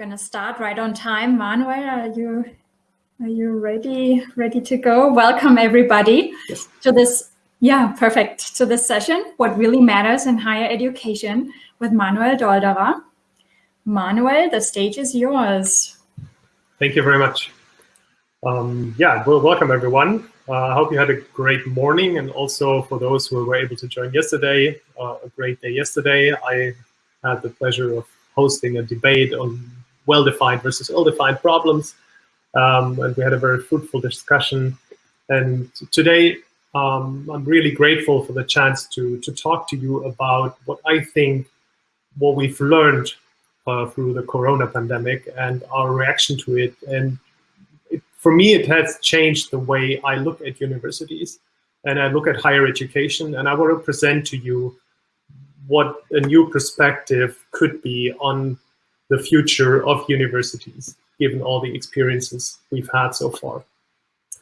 gonna start right on time. Manuel, are you are you ready ready to go? Welcome everybody yes. to this yeah perfect to this session. What really matters in higher education with Manuel Dolderer. Manuel, the stage is yours. Thank you very much. Um, yeah, well, welcome everyone. Uh, I hope you had a great morning, and also for those who were able to join yesterday, uh, a great day yesterday. I had the pleasure of hosting a debate on well-defined versus ill-defined problems. Um, and we had a very fruitful discussion. And today, um, I'm really grateful for the chance to, to talk to you about what I think, what we've learned uh, through the corona pandemic and our reaction to it. And it, for me, it has changed the way I look at universities and I look at higher education. And I want to present to you what a new perspective could be on the future of universities, given all the experiences we've had so far.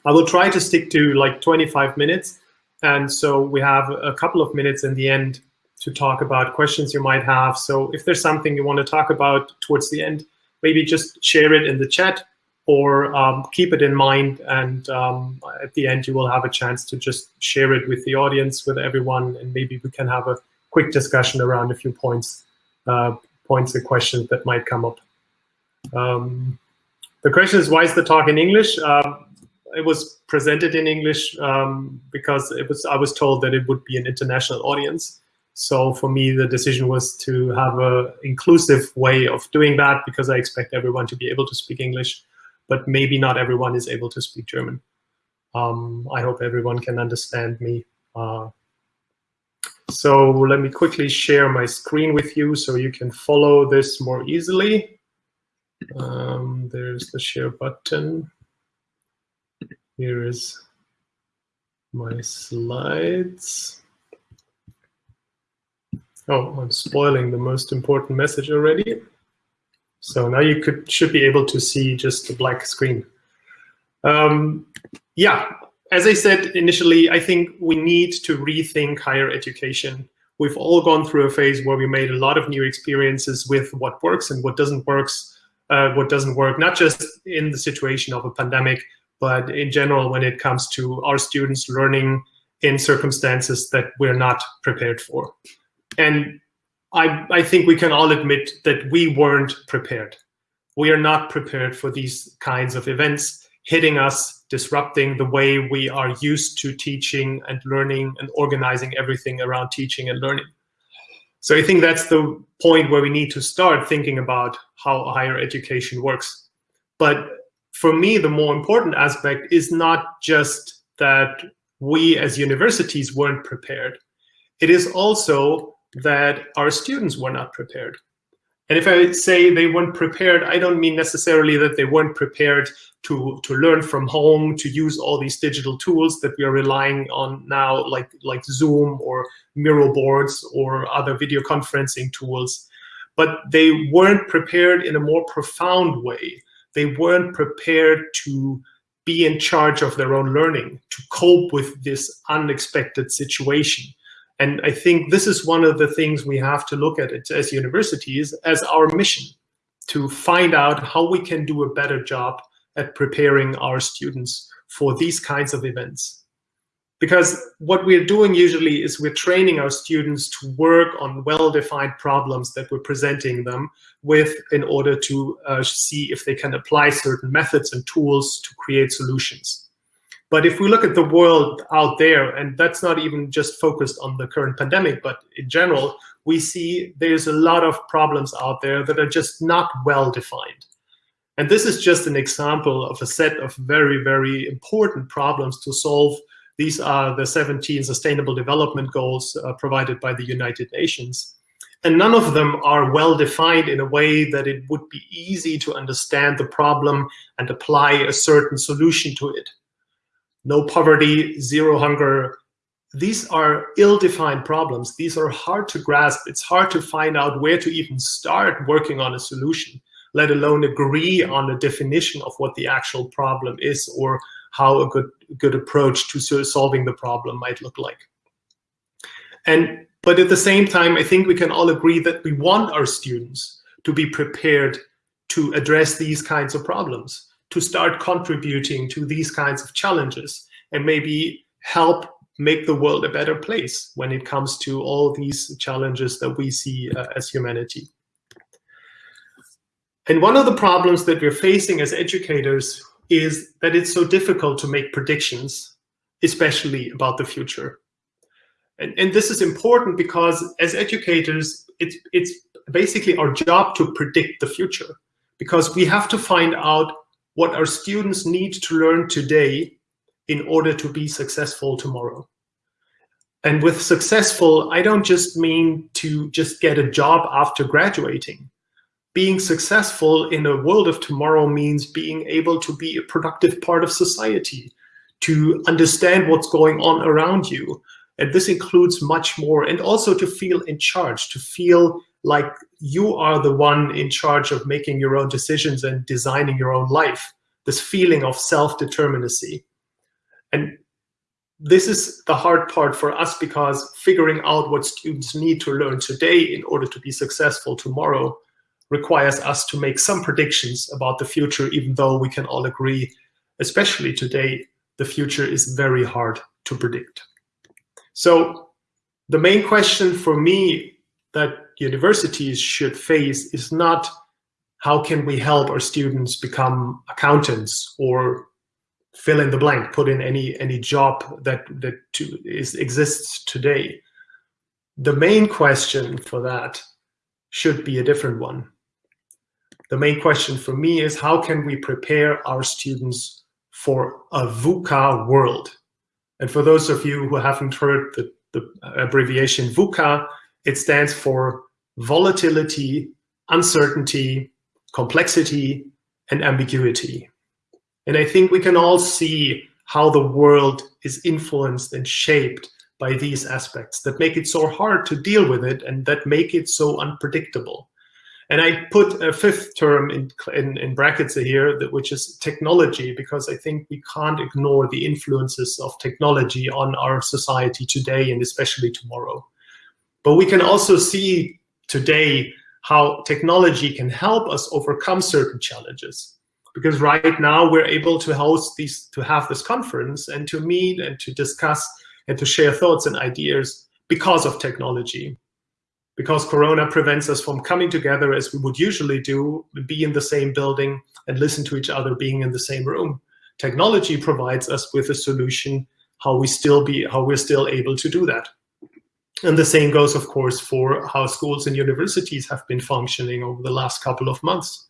I will try to stick to like 25 minutes. And so we have a couple of minutes in the end to talk about questions you might have. So if there's something you want to talk about towards the end, maybe just share it in the chat or um, keep it in mind. And um, at the end, you will have a chance to just share it with the audience, with everyone, and maybe we can have a quick discussion around a few points uh, points and questions that might come up. Um, the question is, why is the talk in English? Um, it was presented in English um, because it was I was told that it would be an international audience. So for me, the decision was to have an inclusive way of doing that because I expect everyone to be able to speak English, but maybe not everyone is able to speak German. Um, I hope everyone can understand me uh, so let me quickly share my screen with you so you can follow this more easily. Um, there's the share button. Here is my slides. Oh, I'm spoiling the most important message already. So now you could should be able to see just the black screen. Um, yeah, as I said initially, I think we need to rethink higher education. We've all gone through a phase where we made a lot of new experiences with what works and what doesn't works, uh, what doesn't work, not just in the situation of a pandemic, but in general when it comes to our students learning in circumstances that we're not prepared for. And I, I think we can all admit that we weren't prepared. We are not prepared for these kinds of events hitting us, disrupting the way we are used to teaching and learning and organizing everything around teaching and learning. So I think that's the point where we need to start thinking about how higher education works. But for me, the more important aspect is not just that we as universities weren't prepared. It is also that our students were not prepared. And if I say they weren't prepared, I don't mean necessarily that they weren't prepared to, to learn from home, to use all these digital tools that we are relying on now, like, like Zoom or Miro boards or other video conferencing tools. But they weren't prepared in a more profound way. They weren't prepared to be in charge of their own learning, to cope with this unexpected situation. And I think this is one of the things we have to look at it as universities as our mission to find out how we can do a better job at preparing our students for these kinds of events. Because what we're doing usually is we're training our students to work on well-defined problems that we're presenting them with in order to uh, see if they can apply certain methods and tools to create solutions. But if we look at the world out there, and that's not even just focused on the current pandemic, but in general, we see there's a lot of problems out there that are just not well defined. And this is just an example of a set of very, very important problems to solve. These are the 17 Sustainable Development Goals uh, provided by the United Nations. And none of them are well defined in a way that it would be easy to understand the problem and apply a certain solution to it no poverty, zero hunger. These are ill-defined problems. These are hard to grasp. It's hard to find out where to even start working on a solution, let alone agree on a definition of what the actual problem is or how a good, good approach to solving the problem might look like. And but at the same time, I think we can all agree that we want our students to be prepared to address these kinds of problems, to start contributing to these kinds of challenges, and maybe help make the world a better place when it comes to all these challenges that we see uh, as humanity. And one of the problems that we're facing as educators is that it's so difficult to make predictions, especially about the future. And, and this is important because as educators, it's, it's basically our job to predict the future because we have to find out what our students need to learn today in order to be successful tomorrow. And with successful, I don't just mean to just get a job after graduating. Being successful in a world of tomorrow means being able to be a productive part of society, to understand what's going on around you. And this includes much more, and also to feel in charge, to feel like you are the one in charge of making your own decisions and designing your own life, this feeling of self-determinacy. And this is the hard part for us because figuring out what students need to learn today in order to be successful tomorrow requires us to make some predictions about the future, even though we can all agree, especially today, the future is very hard to predict. So the main question for me that universities should face is not how can we help our students become accountants or fill in the blank, put in any any job that that to, is exists today. The main question for that should be a different one. The main question for me is how can we prepare our students for a VUCA world? And for those of you who haven't heard the, the abbreviation VUCA, it stands for volatility, uncertainty, complexity, and ambiguity. And I think we can all see how the world is influenced and shaped by these aspects that make it so hard to deal with it and that make it so unpredictable. And I put a fifth term in, in, in brackets here, which is technology, because I think we can't ignore the influences of technology on our society today and especially tomorrow. But we can also see today how technology can help us overcome certain challenges. Because right now we're able to host these, to have this conference and to meet and to discuss and to share thoughts and ideas because of technology. Because Corona prevents us from coming together as we would usually do, be in the same building and listen to each other being in the same room. Technology provides us with a solution how we still be how we're still able to do that. And the same goes, of course, for how schools and universities have been functioning over the last couple of months.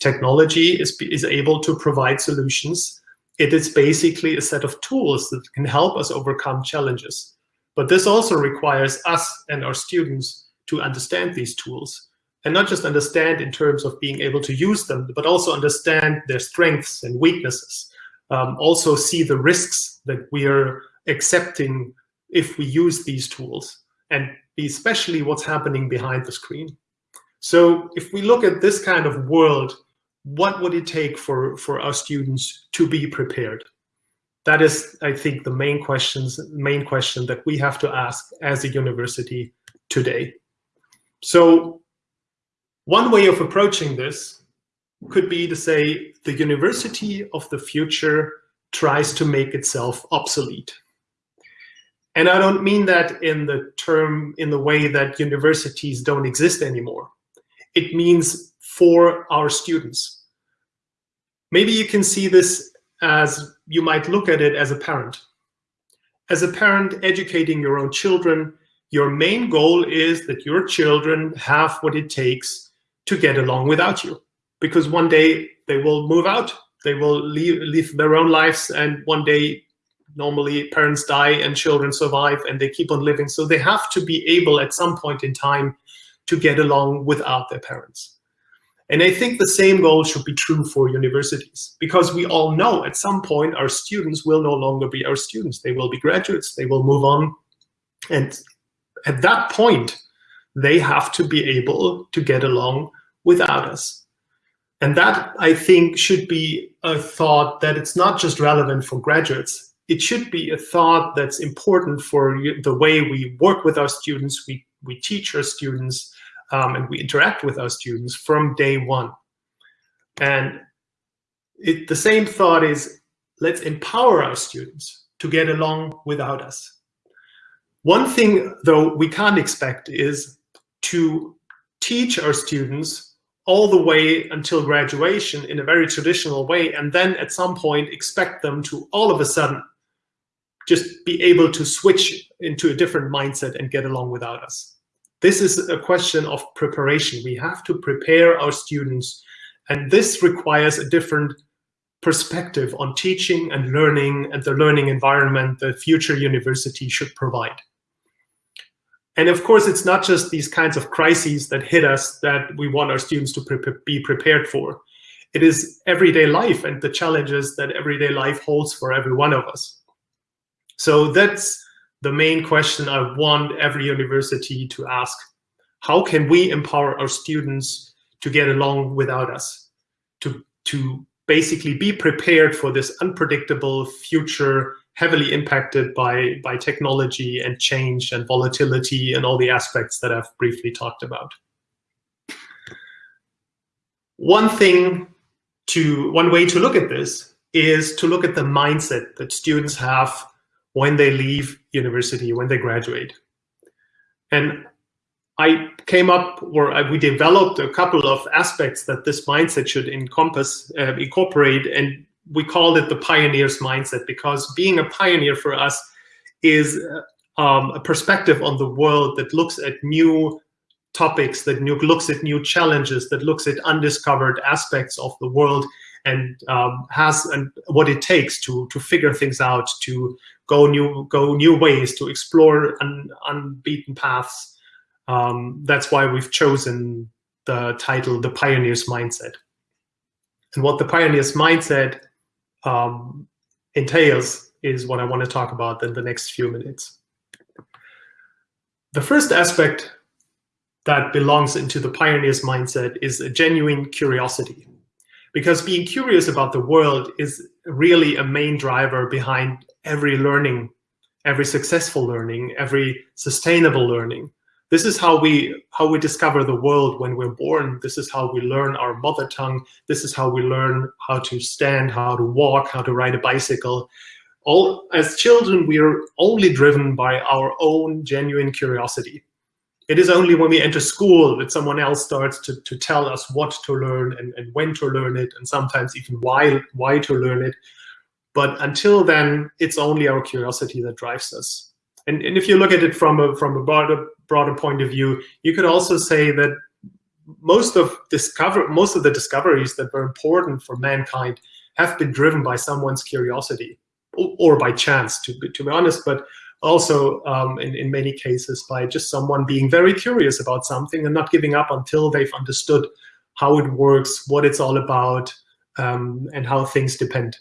Technology is, is able to provide solutions. It is basically a set of tools that can help us overcome challenges. But this also requires us and our students to understand these tools and not just understand in terms of being able to use them, but also understand their strengths and weaknesses. Um, also see the risks that we are accepting if we use these tools and especially what's happening behind the screen. So if we look at this kind of world, what would it take for, for our students to be prepared? That is, I think, the main questions, main question that we have to ask as a university today. So one way of approaching this could be to say the university of the future tries to make itself obsolete. And I don't mean that in the term, in the way that universities don't exist anymore. It means for our students. Maybe you can see this as you might look at it as a parent. As a parent educating your own children, your main goal is that your children have what it takes to get along without you. Because one day they will move out, they will leave, live their own lives, and one day normally parents die and children survive and they keep on living. So they have to be able at some point in time to get along without their parents. And I think the same goal should be true for universities because we all know at some point our students will no longer be our students. They will be graduates, they will move on. And at that point, they have to be able to get along without us. And that, I think, should be a thought that it's not just relevant for graduates, it should be a thought that's important for the way we work with our students, we, we teach our students, um, and we interact with our students from day one. And it, the same thought is, let's empower our students to get along without us. One thing, though, we can't expect is to teach our students all the way until graduation in a very traditional way, and then at some point expect them to all of a sudden just be able to switch into a different mindset and get along without us. This is a question of preparation. We have to prepare our students, and this requires a different perspective on teaching and learning and the learning environment the future university should provide. And of course, it's not just these kinds of crises that hit us that we want our students to pre be prepared for. It is everyday life and the challenges that everyday life holds for every one of us. So that's the main question I want every university to ask. How can we empower our students to get along without us, to, to basically be prepared for this unpredictable future heavily impacted by, by technology and change and volatility and all the aspects that I've briefly talked about. One thing to, one way to look at this is to look at the mindset that students have when they leave university, when they graduate. And I came up, or we developed a couple of aspects that this mindset should encompass, uh, incorporate, and we called it the pioneer's mindset because being a pioneer for us is uh, um, a perspective on the world that looks at new topics, that new, looks at new challenges, that looks at undiscovered aspects of the world and um, has and what it takes to to figure things out, to go new go new ways, to explore un, unbeaten paths. Um, that's why we've chosen the title, The Pioneer's Mindset. And what the Pioneer's Mindset um, entails is what I want to talk about in the next few minutes. The first aspect that belongs into the pioneer's mindset is a genuine curiosity. Because being curious about the world is really a main driver behind every learning, every successful learning, every sustainable learning. This is how we how we discover the world when we're born. This is how we learn our mother tongue. This is how we learn how to stand, how to walk, how to ride a bicycle. All as children, we are only driven by our own genuine curiosity. It is only when we enter school that someone else starts to, to tell us what to learn and, and when to learn it, and sometimes even why why to learn it. But until then, it's only our curiosity that drives us. And, and if you look at it from a, from a broader, broader point of view, you could also say that most of discover most of the discoveries that were important for mankind have been driven by someone's curiosity or, by chance, to be, to be honest, but also um, in, in many cases by just someone being very curious about something and not giving up until they've understood how it works, what it's all about, um, and how things depend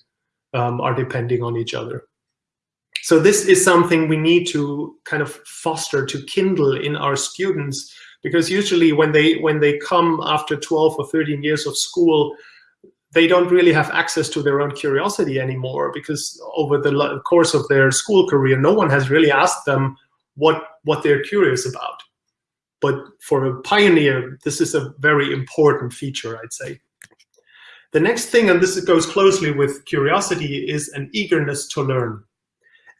um, are depending on each other. So this is something we need to kind of foster, to kindle in our students, because usually when they when they come after 12 or 13 years of school, they don't really have access to their own curiosity anymore because over the course of their school career, no one has really asked them what, what they're curious about. But for a pioneer, this is a very important feature, I'd say. The next thing, and this goes closely with curiosity, is an eagerness to learn.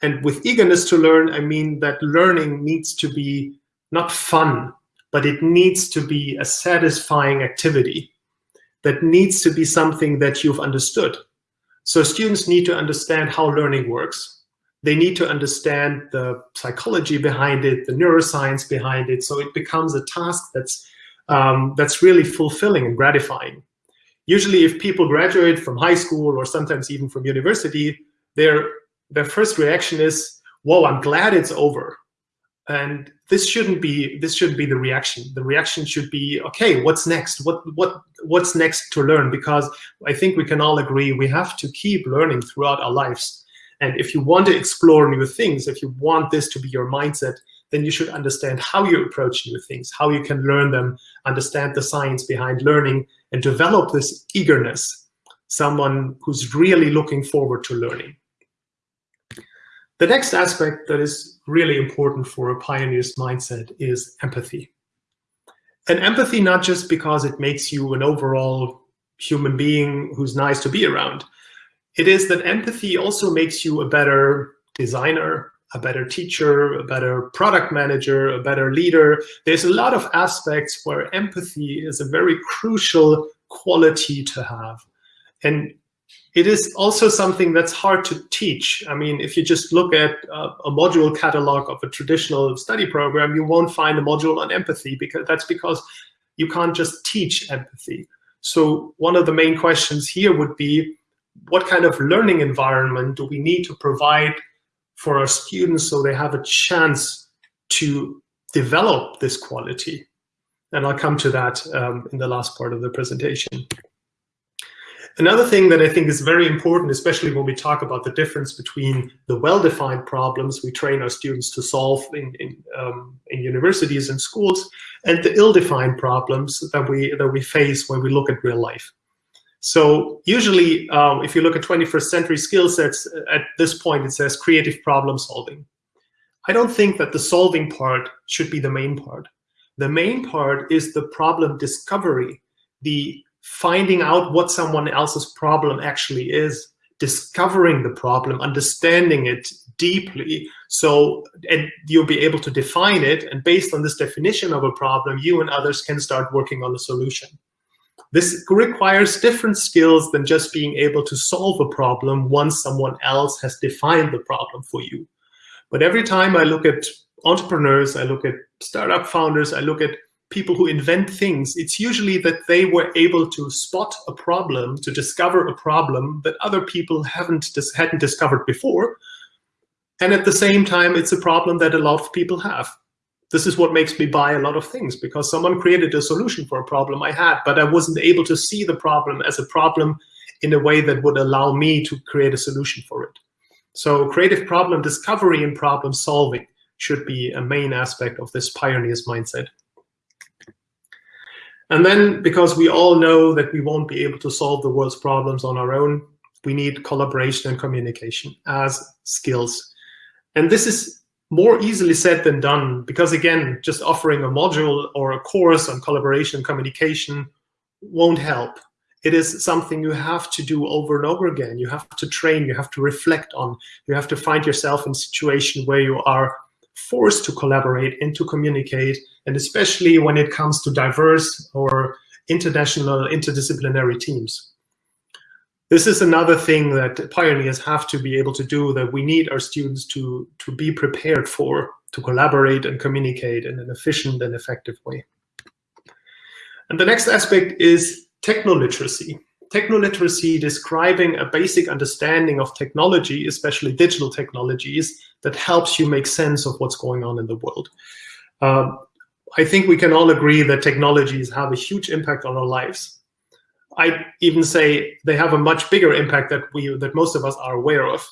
And with eagerness to learn, I mean that learning needs to be not fun, but it needs to be a satisfying activity that needs to be something that you've understood. So students need to understand how learning works. They need to understand the psychology behind it, the neuroscience behind it, so it becomes a task that's, um, that's really fulfilling and gratifying. Usually if people graduate from high school or sometimes even from university, their, their first reaction is, whoa, I'm glad it's over. And this shouldn't be this shouldn't be the reaction. The reaction should be, okay, what's next? What what what's next to learn? Because I think we can all agree we have to keep learning throughout our lives. And if you want to explore new things, if you want this to be your mindset, then you should understand how you approach new things, how you can learn them, understand the science behind learning, and develop this eagerness, someone who's really looking forward to learning. The next aspect that is really important for a pioneer's mindset is empathy. And empathy not just because it makes you an overall human being who's nice to be around. It is that empathy also makes you a better designer, a better teacher, a better product manager, a better leader. There's a lot of aspects where empathy is a very crucial quality to have. And it is also something that's hard to teach. I mean, if you just look at uh, a module catalog of a traditional study program, you won't find a module on empathy because that's because you can't just teach empathy. So one of the main questions here would be, what kind of learning environment do we need to provide for our students so they have a chance to develop this quality? And I'll come to that um, in the last part of the presentation. Another thing that I think is very important, especially when we talk about the difference between the well-defined problems we train our students to solve in, in, um, in universities and schools, and the ill-defined problems that we, that we face when we look at real life. So usually, um, if you look at 21st century skill sets, at this point it says creative problem solving. I don't think that the solving part should be the main part. The main part is the problem discovery, the finding out what someone else's problem actually is, discovering the problem, understanding it deeply. So and you'll be able to define it. And based on this definition of a problem, you and others can start working on a solution. This requires different skills than just being able to solve a problem once someone else has defined the problem for you. But every time I look at entrepreneurs, I look at startup founders, I look at people who invent things, it's usually that they were able to spot a problem, to discover a problem that other people haven't dis hadn't discovered before. And at the same time, it's a problem that a lot of people have. This is what makes me buy a lot of things because someone created a solution for a problem I had, but I wasn't able to see the problem as a problem in a way that would allow me to create a solution for it. So creative problem discovery and problem solving should be a main aspect of this pioneer's mindset. And then because we all know that we won't be able to solve the world's problems on our own, we need collaboration and communication as skills. And this is more easily said than done because again, just offering a module or a course on collaboration and communication won't help. It is something you have to do over and over again. You have to train, you have to reflect on, you have to find yourself in a situation where you are forced to collaborate and to communicate, and especially when it comes to diverse or international, interdisciplinary teams. This is another thing that pioneers have to be able to do that we need our students to, to be prepared for, to collaborate and communicate in an efficient and effective way. And the next aspect is technoliteracy. Technoliteracy describing a basic understanding of technology, especially digital technologies, that helps you make sense of what's going on in the world. Um, I think we can all agree that technologies have a huge impact on our lives. I even say they have a much bigger impact that we that most of us are aware of.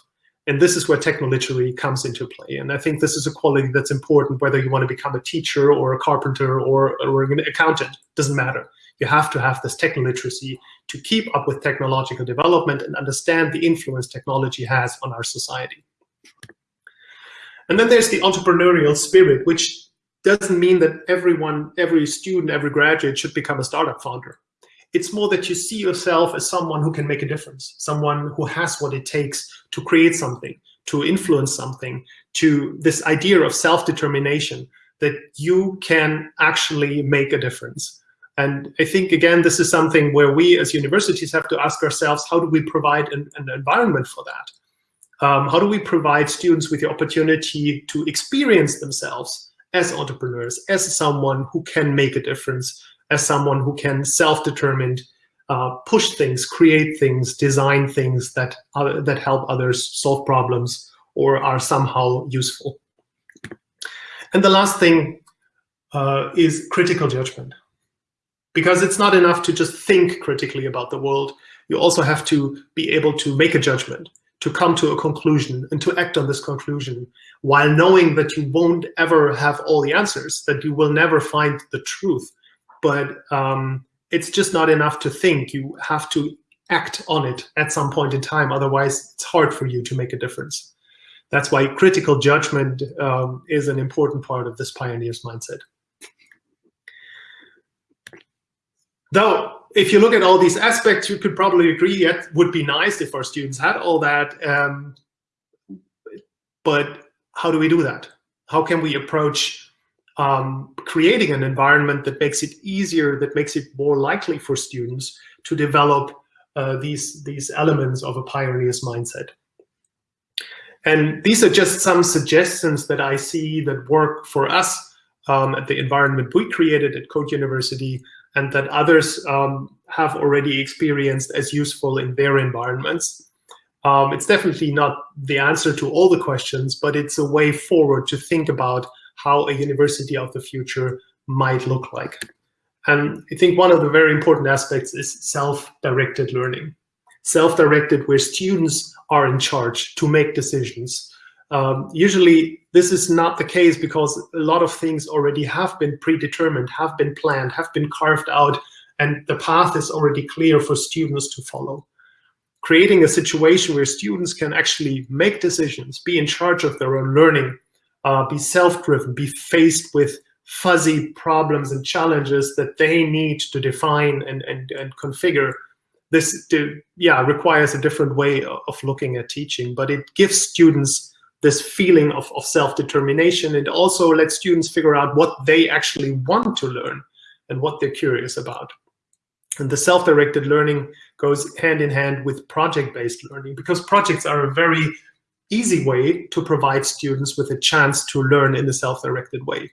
And this is where technoliteracy comes into play. And I think this is a quality that's important, whether you want to become a teacher or a carpenter or, or an accountant, doesn't matter. You have to have this technoliteracy to keep up with technological development and understand the influence technology has on our society. And then there's the entrepreneurial spirit, which doesn't mean that everyone, every student, every graduate should become a startup founder. It's more that you see yourself as someone who can make a difference, someone who has what it takes to create something, to influence something, to this idea of self-determination, that you can actually make a difference. And I think, again, this is something where we as universities have to ask ourselves, how do we provide an, an environment for that? Um, how do we provide students with the opportunity to experience themselves as entrepreneurs, as someone who can make a difference, as someone who can self-determined uh, push things, create things, design things that, uh, that help others solve problems or are somehow useful. And the last thing uh, is critical judgment. Because it's not enough to just think critically about the world. You also have to be able to make a judgment to come to a conclusion and to act on this conclusion while knowing that you won't ever have all the answers, that you will never find the truth. But um, it's just not enough to think. You have to act on it at some point in time. Otherwise, it's hard for you to make a difference. That's why critical judgment um, is an important part of this pioneer's mindset. Though if you look at all these aspects, you could probably agree it would be nice if our students had all that. Um, but how do we do that? How can we approach um, creating an environment that makes it easier, that makes it more likely for students to develop uh, these, these elements of a pioneer's mindset? And these are just some suggestions that I see that work for us um, at the environment we created at Code University and that others um, have already experienced as useful in their environments. Um, it's definitely not the answer to all the questions, but it's a way forward to think about how a university of the future might look like. And I think one of the very important aspects is self-directed learning. Self-directed where students are in charge to make decisions. Um, usually this is not the case because a lot of things already have been predetermined, have been planned, have been carved out, and the path is already clear for students to follow. Creating a situation where students can actually make decisions, be in charge of their own learning, uh, be self-driven, be faced with fuzzy problems and challenges that they need to define and, and, and configure, this yeah, requires a different way of looking at teaching, but it gives students this feeling of, of self-determination. It also lets students figure out what they actually want to learn and what they're curious about. And the self-directed learning goes hand in hand with project-based learning because projects are a very easy way to provide students with a chance to learn in a self-directed way.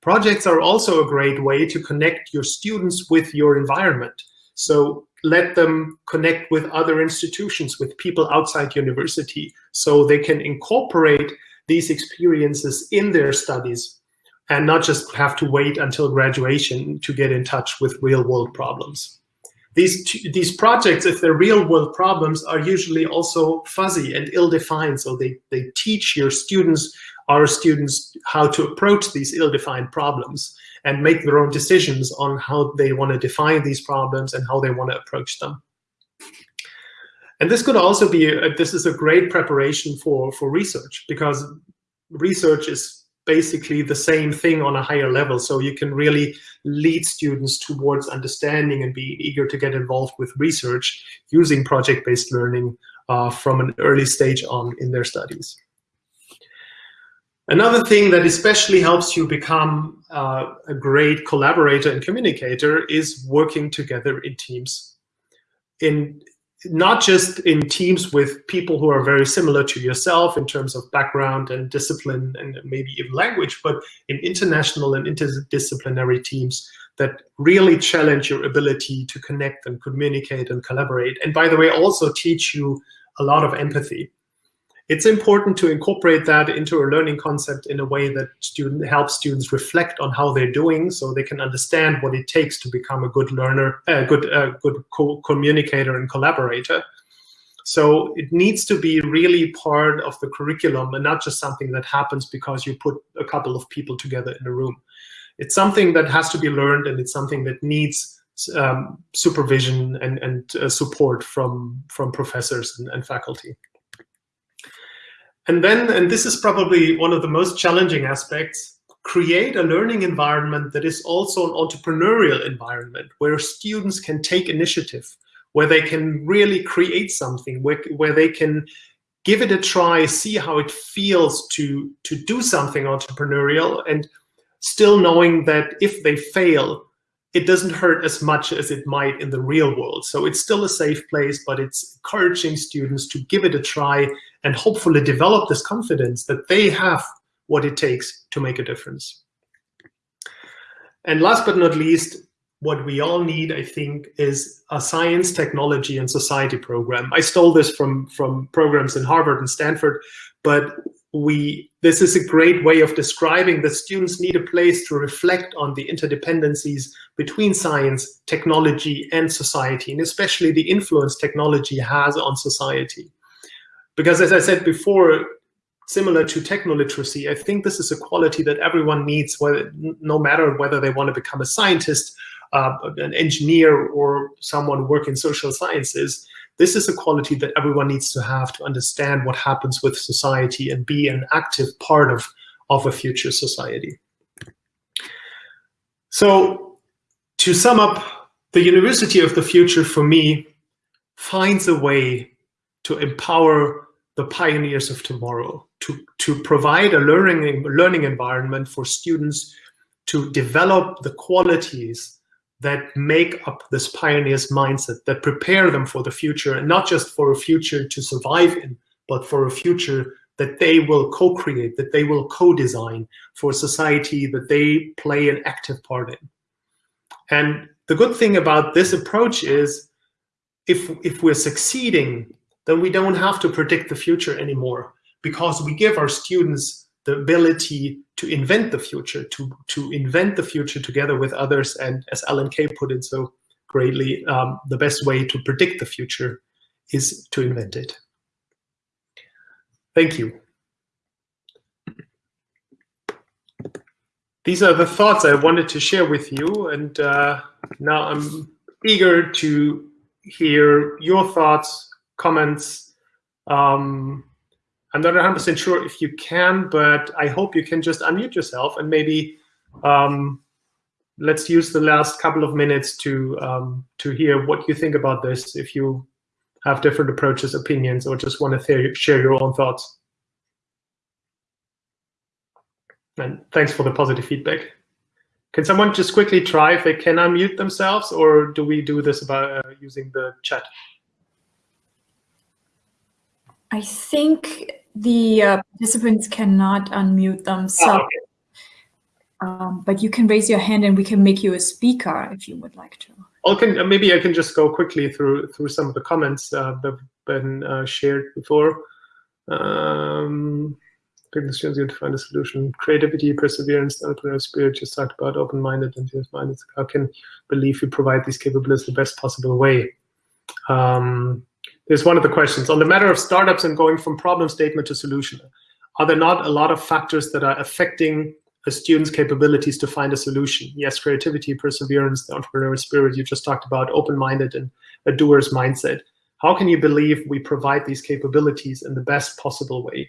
Projects are also a great way to connect your students with your environment. So let them connect with other institutions, with people outside university, so they can incorporate these experiences in their studies and not just have to wait until graduation to get in touch with real world problems. These, these projects, if they're real world problems, are usually also fuzzy and ill-defined. So they, they teach your students, our students, how to approach these ill-defined problems and make their own decisions on how they want to define these problems and how they want to approach them. And this could also be, a, this is a great preparation for, for research because research is basically the same thing on a higher level. So you can really lead students towards understanding and be eager to get involved with research using project-based learning uh, from an early stage on in their studies. Another thing that especially helps you become uh, a great collaborator and communicator is working together in teams. In not just in teams with people who are very similar to yourself in terms of background and discipline and maybe even language, but in international and interdisciplinary teams that really challenge your ability to connect and communicate and collaborate. And by the way, also teach you a lot of empathy it's important to incorporate that into a learning concept in a way that student helps students reflect on how they're doing so they can understand what it takes to become a good learner, a good, good co communicator and collaborator. So it needs to be really part of the curriculum and not just something that happens because you put a couple of people together in a room. It's something that has to be learned and it's something that needs um, supervision and, and uh, support from, from professors and, and faculty. And then, and this is probably one of the most challenging aspects, create a learning environment that is also an entrepreneurial environment where students can take initiative, where they can really create something, where, where they can give it a try, see how it feels to, to do something entrepreneurial and still knowing that if they fail, it doesn't hurt as much as it might in the real world. So it's still a safe place, but it's encouraging students to give it a try and hopefully develop this confidence that they have what it takes to make a difference. And last but not least, what we all need, I think, is a science, technology, and society program. I stole this from, from programs in Harvard and Stanford, but we this is a great way of describing that students need a place to reflect on the interdependencies between science, technology, and society, and especially the influence technology has on society. Because as I said before, similar to technoliteracy, I think this is a quality that everyone needs, whether, no matter whether they want to become a scientist, uh, an engineer, or someone working in social sciences. This is a quality that everyone needs to have to understand what happens with society and be an active part of, of a future society. So to sum up the University of the Future, for me, finds a way to empower the pioneers of tomorrow, to, to provide a learning, learning environment for students to develop the qualities that make up this pioneer's mindset, that prepare them for the future, and not just for a future to survive in, but for a future that they will co-create, that they will co-design for society that they play an active part in. And the good thing about this approach is if, if we're succeeding, then we don't have to predict the future anymore because we give our students the ability to invent the future, to, to invent the future together with others. And as Alan Kay put it so greatly, um, the best way to predict the future is to invent it. Thank you. These are the thoughts I wanted to share with you. And uh, now I'm eager to hear your thoughts, comments, um, I'm not 100% sure if you can, but I hope you can just unmute yourself and maybe um, let's use the last couple of minutes to um, to hear what you think about this, if you have different approaches, opinions, or just want to share your own thoughts. And thanks for the positive feedback. Can someone just quickly try if they can unmute themselves, or do we do this about uh, using the chat? I think the uh, participants cannot unmute themselves. Oh, okay. um, but you can raise your hand and we can make you a speaker if you would like to. Okay, uh, maybe I can just go quickly through through some of the comments uh, that have been uh, shared before. Um, the students to find a solution. Creativity, perseverance, entrepreneurial spirit, just talked about open-minded and minded How can believe you provide these capabilities the best possible way? Um, Here's one of the questions. On the matter of startups and going from problem statement to solution, are there not a lot of factors that are affecting a student's capabilities to find a solution? Yes, creativity, perseverance, the entrepreneurial spirit you just talked about, open-minded and a doer's mindset. How can you believe we provide these capabilities in the best possible way?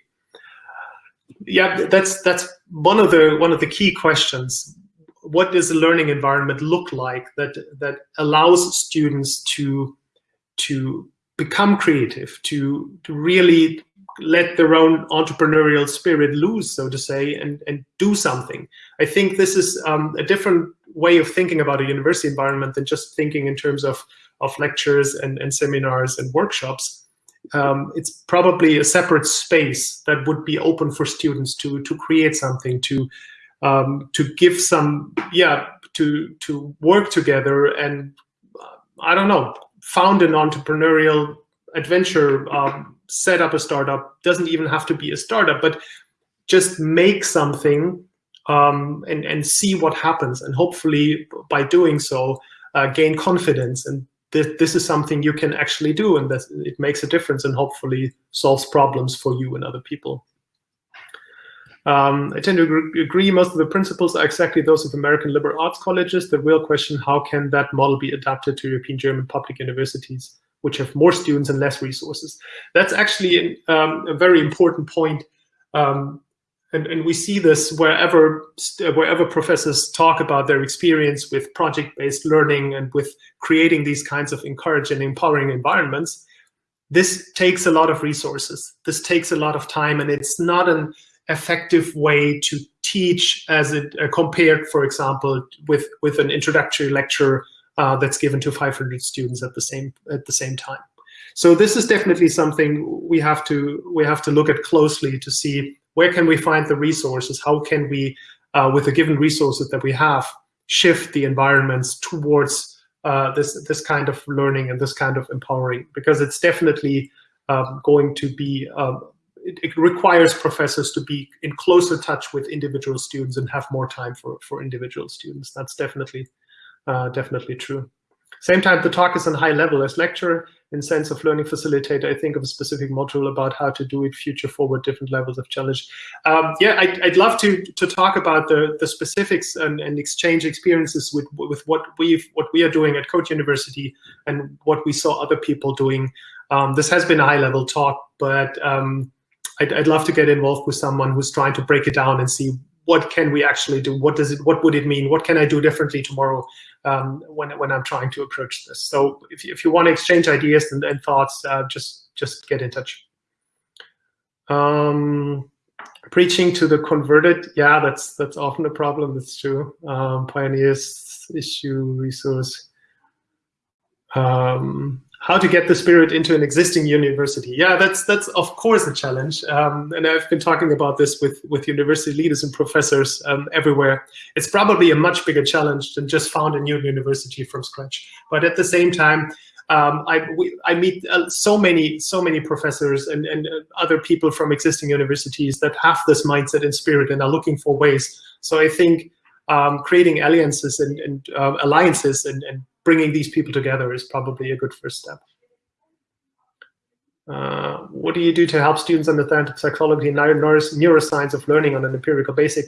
Yeah, that's that's one of the one of the key questions. What does a learning environment look like that that allows students to to become creative, to, to really let their own entrepreneurial spirit loose, so to say, and, and do something. I think this is um, a different way of thinking about a university environment than just thinking in terms of, of lectures and, and seminars and workshops. Um, it's probably a separate space that would be open for students to, to create something, to, um, to give some, yeah, to, to work together and, uh, I don't know, found an entrepreneurial adventure, um, set up a startup, doesn't even have to be a startup, but just make something um, and, and see what happens. And hopefully by doing so, uh, gain confidence. And th this is something you can actually do and that it makes a difference and hopefully solves problems for you and other people. Um, I tend to agree most of the principles are exactly those of American liberal arts colleges. The real question, how can that model be adapted to European German public universities, which have more students and less resources? That's actually um, a very important point. Um, and, and, we see this wherever, wherever professors talk about their experience with project-based learning and with creating these kinds of encouraging and empowering environments. This takes a lot of resources. This takes a lot of time, and it's not an effective way to teach as it uh, compared, for example, with, with an introductory lecture uh, that's given to 500 students at the same at the same time. So this is definitely something we have to we have to look at closely to see where can we find the resources, how can we, uh, with the given resources that we have, shift the environments towards uh, this this kind of learning and this kind of empowering, because it's definitely um, going to be um, it, it, requires professors to be in closer touch with individual students and have more time for, for individual students. That's definitely, uh, definitely true. Same time, the talk is on high level as lecture in sense of learning facilitator. I think of a specific module about how to do it future forward, different levels of challenge. Um, yeah, I'd, I'd, love to to talk about the the specifics and, and exchange experiences with with what we what we are doing at Code University and what we saw other people doing. Um, this has been a high level talk, but um, I'd, I'd love to get involved with someone who's trying to break it down and see what can we actually do? What does it? What would it mean? What can I do differently tomorrow um, when when I'm trying to approach this? So if you, if you want to exchange ideas and, and thoughts, uh, just just get in touch. Um, preaching to the converted, yeah, that's that's often a problem. That's true. Um, pioneers issue resource. Um, how to get the spirit into an existing university. Yeah, that's that's of course a challenge, um, and I've been talking about this with with university leaders and professors um, everywhere. It's probably a much bigger challenge than just found a new university from scratch. But at the same time, um, I we, I meet uh, so many so many professors and and uh, other people from existing universities that have this mindset and spirit and are looking for ways. So I think um, creating alliances and, and uh, alliances and, and bringing these people together is probably a good first step. Uh, what do you do to help students understand psychology and neuroscience of learning on an empirical basis?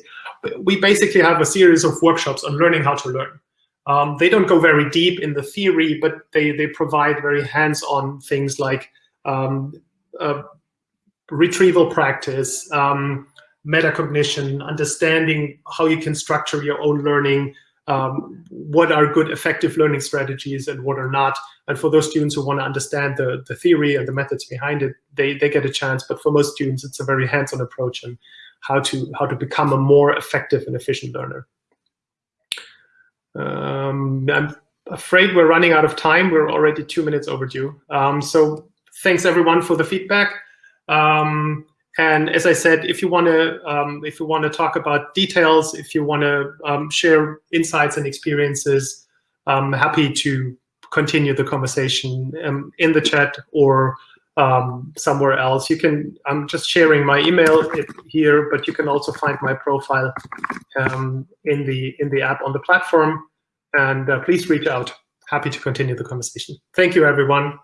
We basically have a series of workshops on learning how to learn. Um, they don't go very deep in the theory, but they, they provide very hands-on things like um, uh, retrieval practice, um, metacognition, understanding how you can structure your own learning, um, what are good effective learning strategies and what are not. And for those students who want to understand the, the theory and the methods behind it, they, they get a chance. But for most students, it's a very hands-on approach and how to, how to become a more effective and efficient learner. Um, I'm afraid we're running out of time. We're already two minutes overdue. Um, so thanks everyone for the feedback. Um, and as I said, if you want to, um, if you want to talk about details, if you want to um, share insights and experiences, I'm happy to continue the conversation um, in the chat or um, somewhere else. You can. I'm just sharing my email here, but you can also find my profile um, in the in the app on the platform. And uh, please reach out. Happy to continue the conversation. Thank you, everyone.